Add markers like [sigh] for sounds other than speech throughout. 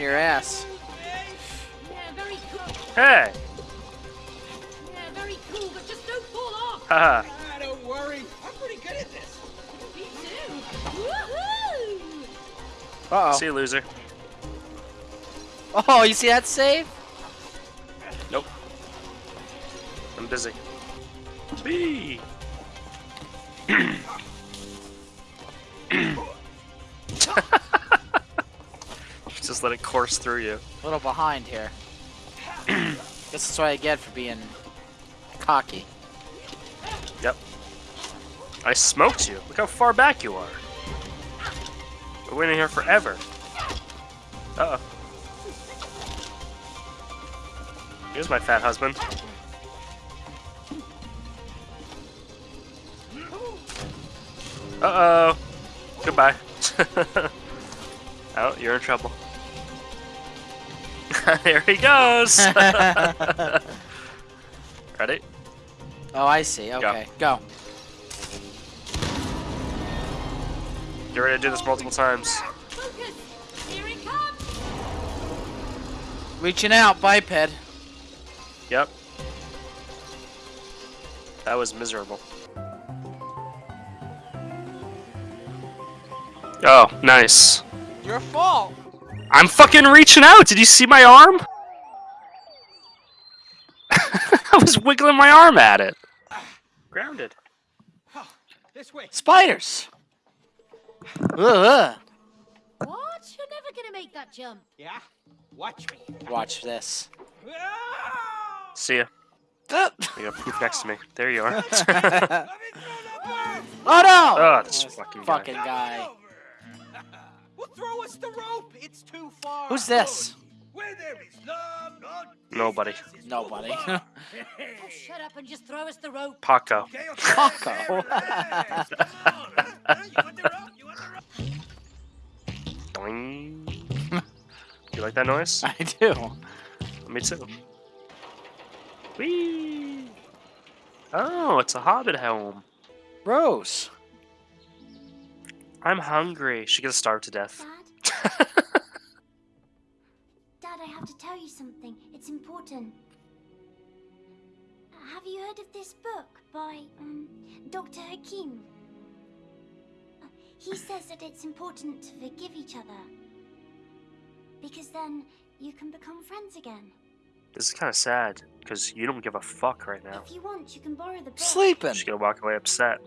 in your ass. Yeah. Hey! Yeah, very cool, but just don't fall off. Haha. Ah, don't worry. I'm pretty good at this. Me too. Woohoo! Uh See you, loser. oh. Oh, you see that save? Nope. I'm busy. B. [clears throat] Just let it course through you. A little behind here. [clears throat] this is what I get for being cocky. Yep. I smoked you. Look how far back you are. We're waiting here forever. Uh oh. Here's my fat husband. Uh oh. Goodbye. [laughs] oh, you're in trouble. [laughs] there he goes. [laughs] Ready? Oh, I see. Okay, go. Get ready to do this multiple times. Focus. Here it comes. Reaching out, biped. Yep. That was miserable. Oh, nice. Your fault. I'm fucking reaching out. Did you see my arm? [laughs] I was wiggling my arm at it. Grounded. Oh, this way. Spiders. Ugh. What? You're never gonna make that jump. Yeah? Watch me. Watch this. Ah! See ya. oh You got poof next to me. There you are. [laughs] Let me throw the bird. no! oh, this fucking guy. fucking guy. Well, throw us the rope. It's too far. Who's this? Where there is love, not Nobody. Nobody. Oh, [laughs] shut up and just throw us the rope. Paco. Okay, okay. Paco. Yes, come on. Huh? You want the rope? You want the rope? Doing. You like that noise? [laughs] I do. Me too. Whee! Oh, it's a hobbit home. Rose. I'm hungry. She gonna starve to death. Dad? [laughs] Dad, I have to tell you something. It's important. Have you heard of this book by um, Dr. Hakim? He says that it's important to forgive each other. Because then you can become friends again. This is kind of sad because you don't give a fuck right now. If you want, you can borrow the book. Sleeping. She's gonna walk away upset.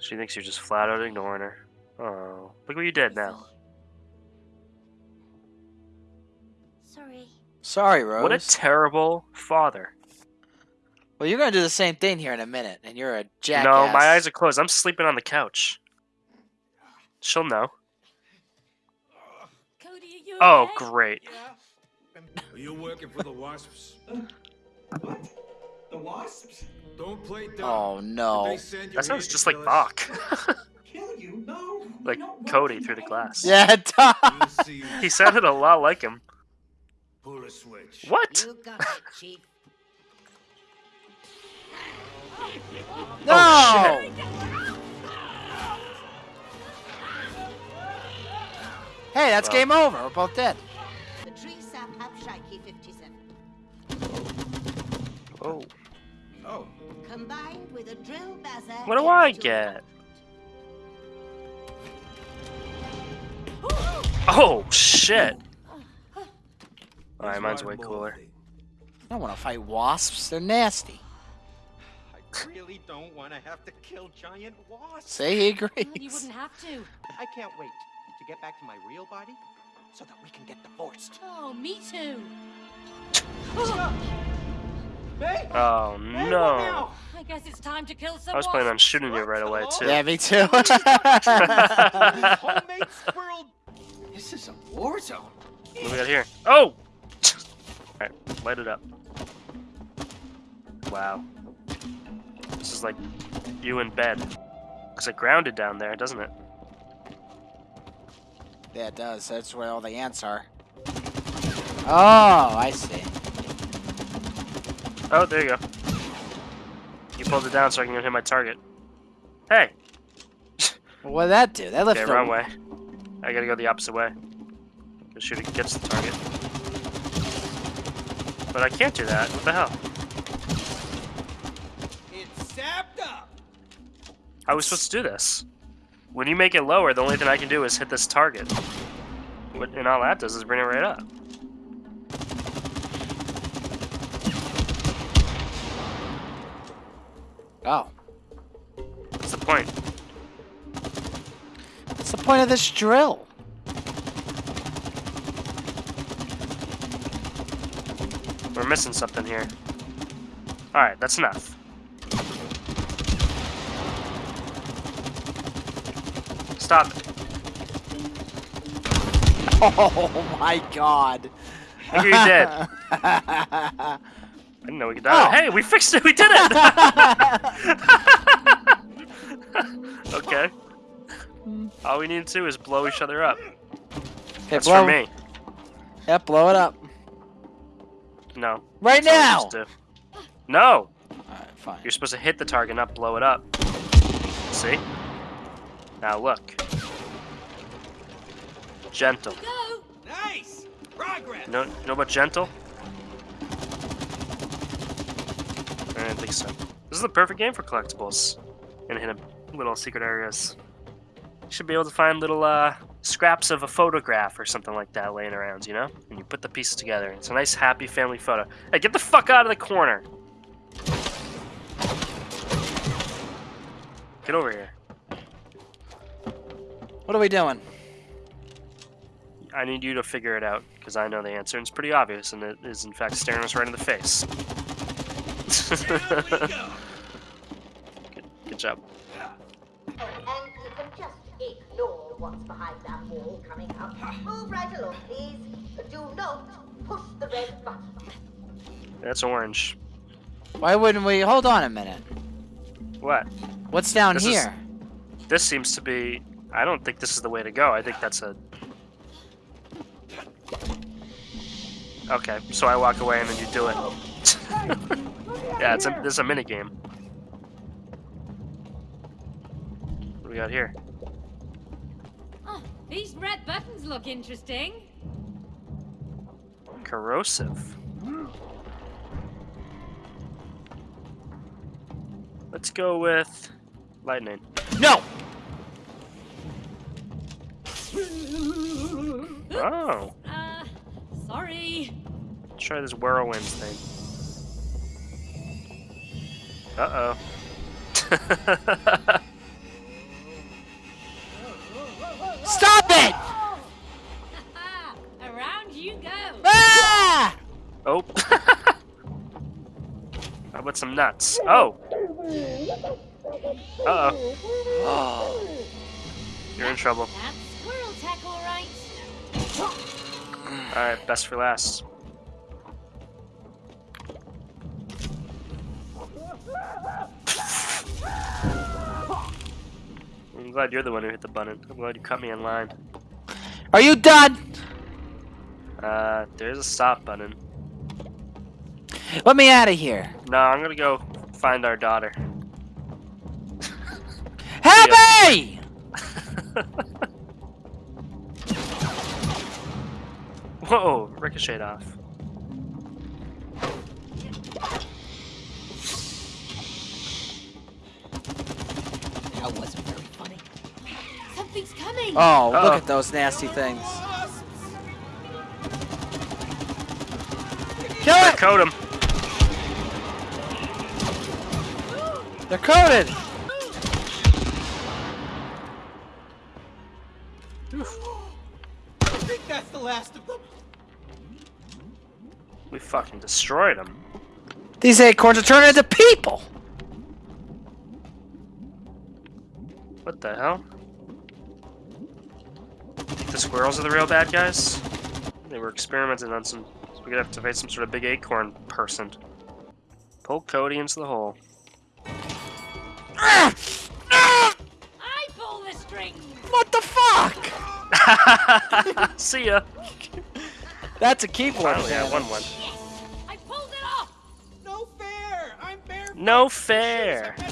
She thinks you're just flat out ignoring her. Oh, look what you did now. Sorry. Sorry, Rose. What a terrible father. well, you're gonna do the same thing here in a minute, and you're a jackass. No, my eyes are closed. I'm sleeping on the couch. She'll know. Cody, are you Oh, okay? great. Are you working for the Wasps? What? The wasps? Don't play dumb. Oh no. they send you That sounds just like kill? Bach. Kill you? No. like don't Cody through the glass. Yeah, Tom. We'll see you. [laughs] He sounded a lot like him. Pull a switch. What? You it, No. Oh, shit. Hey, that's Well. game over. We're both dead. The tree sap have Shrike 57. Oh. Combined with a drill bazzer. What do I get? Oh, shit. Alright, mine's way cooler. I don't want to fight wasps. They're nasty. I really don't want to have to kill giant wasps. Say he Well, you wouldn't have to. I can't wait to get back to my real body so that we can get divorced. Oh, me too. Hey! Oh, no. I guess it's time to kill some I was planning on shooting you right away, too. Yeah, me too. Homemade squirrel. This is a war zone. What do we got here? Oh! Alright, light it up. Wow. This is like you in bed. Looks like grounded down there, doesn't it? yeah, it does. That's where all the ants are. Oh, I see. Oh, there you go. You pulled it down so I can hit my target. Hey! What did that do? That left Okay, lifted. wrong a- way. I gotta go the opposite way. Gonna shoot it gets the target. But I can't do that. What the hell? It's sapped up. How are we supposed to do this? When you make it lower, the only thing I can do is hit this target. What, and all that does is bring it right up. Oh. What's the point? What's the point of this drill? We're missing something here. Alright, that's enough. Stop it. [laughs] Oh my god. Look what you did. I [laughs] didn't know we could die. Oh. Hey, we fixed it! We did it! [laughs] okay. All we need to do is blow each other up. Okay, That's blow, for me. Yep, blow it up. No. Right That's now! we're supposed to do. No! Alright, fine. You're supposed to hit the target, not blow it up. See? Now look. Gentle. Go! Nice. Progress. You know, you know about gentle? I don't think so. This is the perfect game for collectibles and hidden little secret areas. You should be able to find little uh, scraps of a photograph or something like that laying around, you know? And you put the pieces together. It's a nice, happy family photo. Hey, get the fuck out of the corner! Get over here. What are we doing? I need you to figure it out, because I know the answer, and it's pretty obvious, and it is in fact staring us right in the face. Good, [laughs] good job. And just ignore what's behind that wall coming up. Move right along, please. Do not push the red button. That's orange. Why wouldn't we? Hold on a minute. What? What's down This is- here? This seems to be... I don't think this is the way to go. I think that's a... Okay, so I walk away and then you do it. [laughs] yeah, it's a, this is a mini game. What do we got here? Oh, these red buttons look interesting. Corrosive. Let's go with lightning. No! Oh, Uh, sorry. let's try this whirlwind thing. Uh oh. [laughs] Stop it! [laughs] Around you go. Ah! oh. [laughs] How about some nuts? Oh. Uh oh. Oh. [gasps] You're in trouble. That's squirrel tack, all right. Alright, best for last. Glad you're the one who hit the button. I'm glad you cut me in line. Are you done? Uh, there's a stop button. Let me out of here. No, I'm gonna go find our daughter. [laughs] Happy! [laughs] Whoa, ricocheted off. Something's coming. Oh, Uh-oh. look at those nasty things. Kill Quick, it! Coat him. They're coated! I think that's the last of them. We fucking destroyed them. These acorns are turning into people! What the hell? Think the squirrels are the real bad guys? They were experimenting on some. So we're gonna have to fight some sort of big acorn person. Pull Cody into the hole. I pull the strings. What the fuck? [laughs] See ya. That's a keyboard. Finally, I won one. Yes! I pulled it off. No fair. I'm bare. No fair. Better